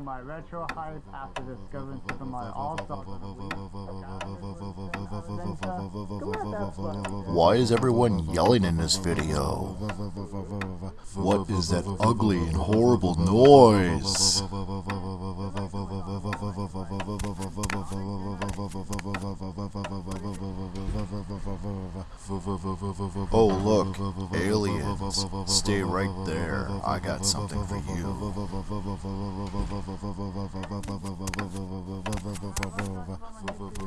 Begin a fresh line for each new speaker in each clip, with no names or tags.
my retro hype after discovering Super Mario All-Stars.
Why is everyone yelling in this video? What is that ugly and horrible noise? Oh look, aliens. Stay right there. I got something for you.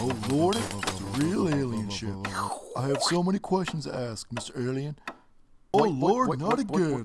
Oh lord, it's a real alien ship. I have so many questions to ask, Mr. Alien. Oh lord, not again.